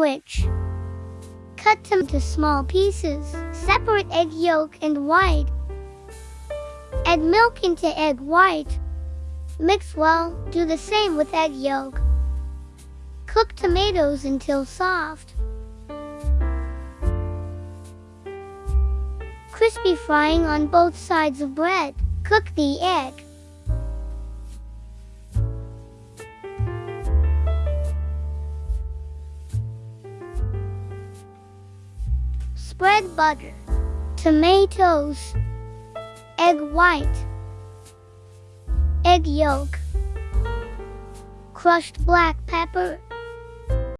sandwich. Cut them into small pieces. Separate egg yolk and white. Add milk into egg white. Mix well, do the same with egg yolk. Cook tomatoes until soft. Crispy frying on both sides of bread. Cook the egg. Spread butter, tomatoes, egg white, egg yolk, crushed black pepper,